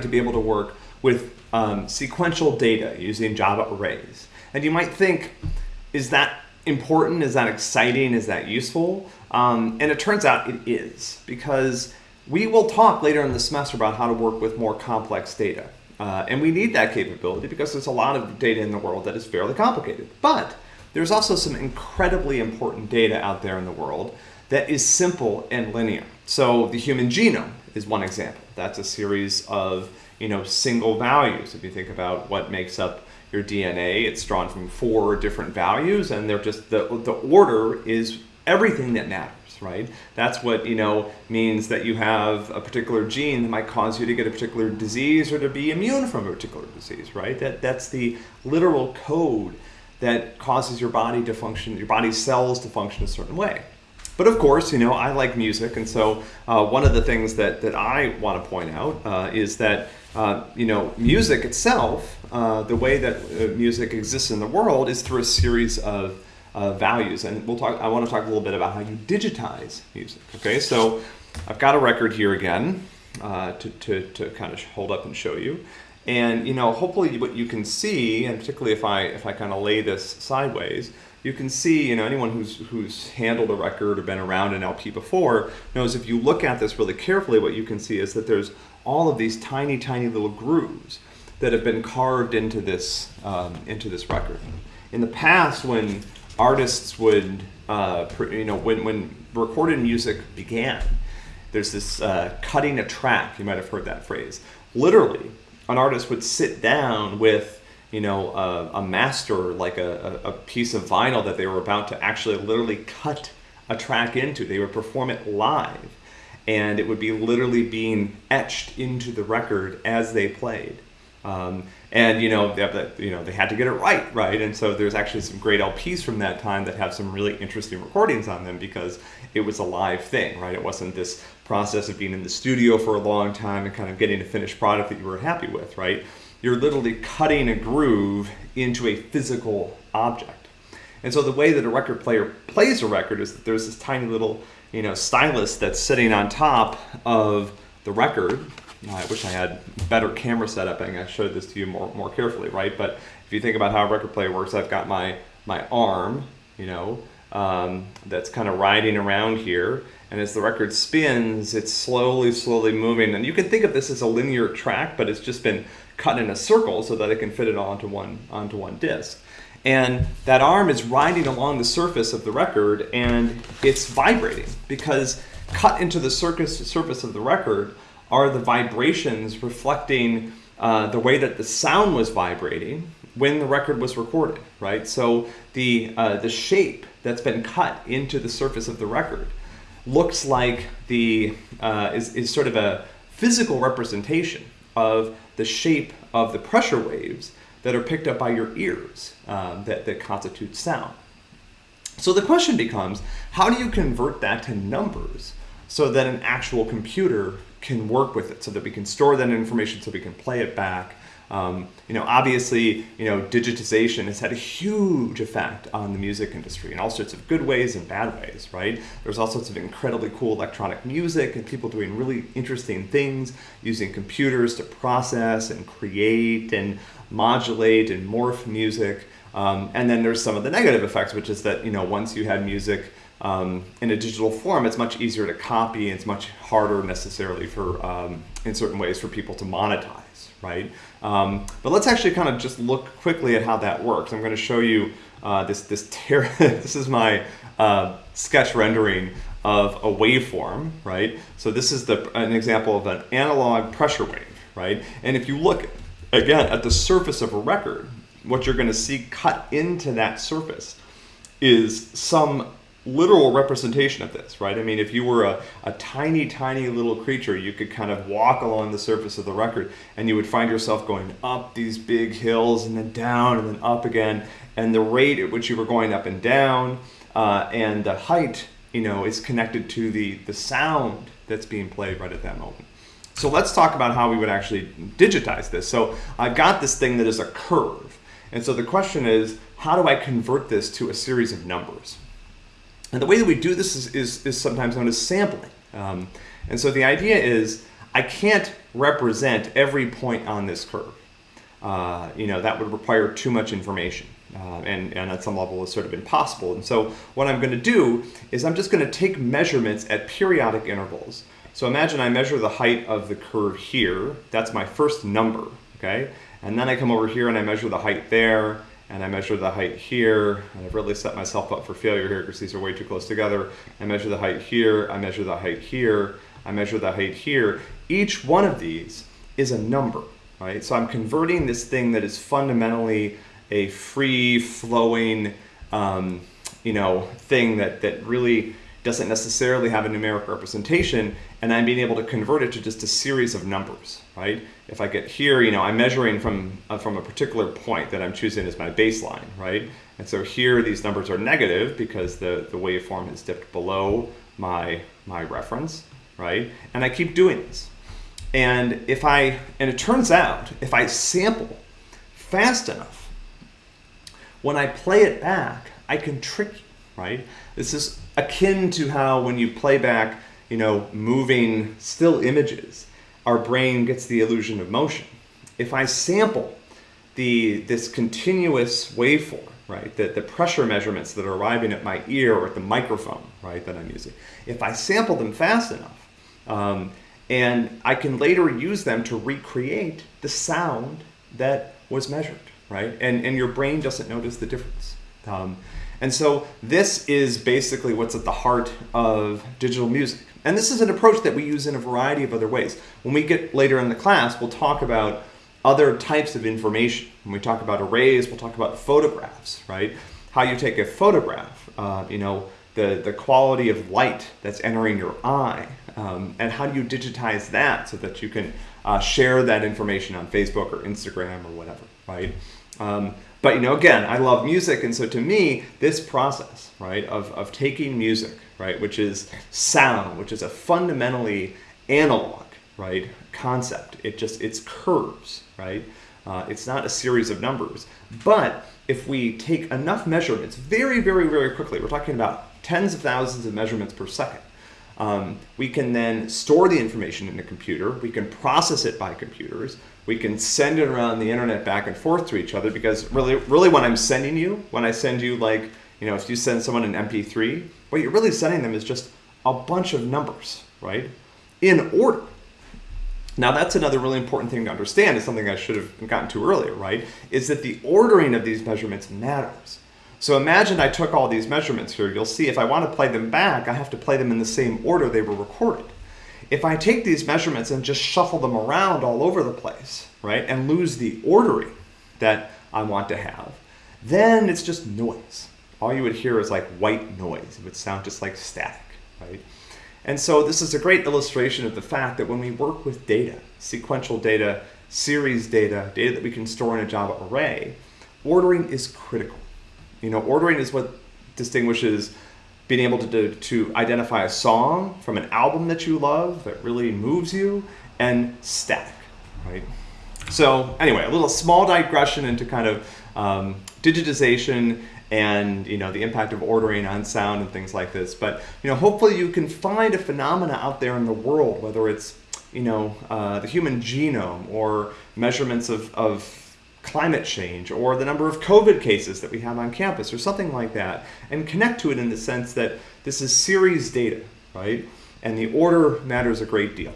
to be able to work with um, sequential data using Java arrays. And you might think, is that important? Is that exciting? Is that useful? Um, and it turns out it is, because we will talk later in the semester about how to work with more complex data. Uh, and we need that capability because there's a lot of data in the world that is fairly complicated. But there's also some incredibly important data out there in the world that is simple and linear. So the human genome is one example. That's a series of you know, single values. If you think about what makes up your DNA, it's drawn from four different values and they're just, the, the order is everything that matters right? That's what, you know, means that you have a particular gene that might cause you to get a particular disease or to be immune from a particular disease, right? That, that's the literal code that causes your body to function, your body's cells to function a certain way. But of course, you know, I like music, and so uh, one of the things that, that I want to point out uh, is that, uh, you know, music itself, uh, the way that uh, music exists in the world is through a series of uh, values. And we'll talk, I want to talk a little bit about how you digitize music. Okay, so I've got a record here again to, to, to kind of hold up and show you. And you know, hopefully what you can see, and particularly if I, if I kind of lay this sideways, you can see, you know, anyone who's, who's handled a record or been around an LP before knows if you look at this really carefully, what you can see is that there's all of these tiny, tiny little grooves that have been carved into this, um, into this record. In the past, when artists would, uh, you know, when, when recorded music began, there's this uh, cutting a track, you might have heard that phrase. Literally, an artist would sit down with you know, a, a master, like a, a, piece of vinyl that they were about to actually literally cut a track into. They would perform it live and it would be literally being etched into the record as they played. Um, and you know, they, you know, they had to get it right, right? And so there's actually some great LPs from that time that have some really interesting recordings on them because it was a live thing, right? It wasn't this process of being in the studio for a long time and kind of getting a finished product that you were happy with, right? You're literally cutting a groove into a physical object. And so the way that a record player plays a record is that there's this tiny little, you know, stylus that's sitting on top of the record. I wish I had better camera setup and I showed this to you more, more carefully, right? But if you think about how a record player works, I've got my, my arm, you know, um, that's kind of riding around here. And as the record spins, it's slowly, slowly moving. And you can think of this as a linear track, but it's just been cut in a circle so that it can fit it onto one, onto one disc. And that arm is riding along the surface of the record and it's vibrating because cut into the surface, surface of the record are the vibrations reflecting uh, the way that the sound was vibrating when the record was recorded, right? So the, uh, the shape that's been cut into the surface of the record looks like the, uh, is, is sort of a physical representation of the shape of the pressure waves that are picked up by your ears um, that, that constitute sound. So the question becomes, how do you convert that to numbers so that an actual computer can work with it, so that we can store that information, so we can play it back, um, you know, obviously, you know, digitization has had a huge effect on the music industry in all sorts of good ways and bad ways, right? There's all sorts of incredibly cool electronic music and people doing really interesting things using computers to process and create and modulate and morph music. Um, and then there's some of the negative effects, which is that, you know, once you had music um, in a digital form, it's much easier to copy. and It's much harder necessarily for, um, in certain ways, for people to monetize right? Um, but let's actually kind of just look quickly at how that works. I'm going to show you uh, this, this, this is my uh, sketch rendering of a waveform, right? So this is the, an example of an analog pressure wave, right? And if you look, again, at the surface of a record, what you're going to see cut into that surface is some literal representation of this, right? I mean, if you were a, a tiny, tiny little creature, you could kind of walk along the surface of the record and you would find yourself going up these big hills and then down and then up again. And the rate at which you were going up and down uh, and the height, you know, is connected to the, the sound that's being played right at that moment. So let's talk about how we would actually digitize this. So I've got this thing that is a curve. And so the question is, how do I convert this to a series of numbers? And the way that we do this is, is, is sometimes known as sampling. Um, and so the idea is I can't represent every point on this curve. Uh, you know, that would require too much information. Uh, and, and at some level is sort of impossible. And so what I'm going to do is I'm just going to take measurements at periodic intervals. So imagine I measure the height of the curve here. That's my first number, okay? And then I come over here and I measure the height there, and I measure the height here, and I've really set myself up for failure here because these are way too close together. I measure the height here, I measure the height here, I measure the height here. Each one of these is a number, right? So I'm converting this thing that is fundamentally a free flowing, um, you know, thing that, that really doesn't necessarily have a numeric representation, and I'm being able to convert it to just a series of numbers, right? If I get here, you know, I'm measuring from, uh, from a particular point that I'm choosing as my baseline, right? And so here these numbers are negative because the, the waveform has dipped below my, my reference, right? And I keep doing this. And if I, and it turns out, if I sample fast enough, when I play it back, I can trick you, right? This is akin to how when you play back, you know, moving still images, our brain gets the illusion of motion. If I sample the this continuous waveform, right, the, the pressure measurements that are arriving at my ear or at the microphone, right, that I'm using, if I sample them fast enough, um, and I can later use them to recreate the sound that was measured right? And, and your brain doesn't notice the difference. Um, and so this is basically what's at the heart of digital music. And this is an approach that we use in a variety of other ways. When we get later in the class, we'll talk about other types of information. When we talk about arrays, we'll talk about photographs, right? How you take a photograph, uh, you know, the, the quality of light that's entering your eye, um, and how do you digitize that so that you can uh, share that information on Facebook or Instagram or whatever, right? Um, but you know, again, I love music, and so to me, this process, right, of, of taking music, right, which is sound, which is a fundamentally analog, right, concept. It just it's curves, right. Uh, it's not a series of numbers. But if we take enough measurements very, very, very quickly, we're talking about tens of thousands of measurements per second. Um, we can then store the information in a computer. We can process it by computers we can send it around the internet back and forth to each other because really, really when I'm sending you, when I send you like, you know, if you send someone an MP3, what you're really sending them is just a bunch of numbers, right? In order. Now that's another really important thing to understand is something I should have gotten to earlier, right? Is that the ordering of these measurements matters. So imagine I took all these measurements here. You'll see if I want to play them back, I have to play them in the same order they were recorded. If I take these measurements and just shuffle them around all over the place, right, and lose the ordering that I want to have, then it's just noise. All you would hear is like white noise. It would sound just like static, right? And so this is a great illustration of the fact that when we work with data, sequential data, series data, data that we can store in a Java array, ordering is critical. You know, ordering is what distinguishes being able to, to, to identify a song from an album that you love that really moves you, and static, right? So anyway, a little small digression into kind of um, digitization and you know the impact of ordering on sound and things like this. But you know, hopefully you can find a phenomena out there in the world, whether it's you know uh, the human genome or measurements of, of climate change or the number of COVID cases that we have on campus or something like that and connect to it in the sense that this is series data, right? And the order matters a great deal.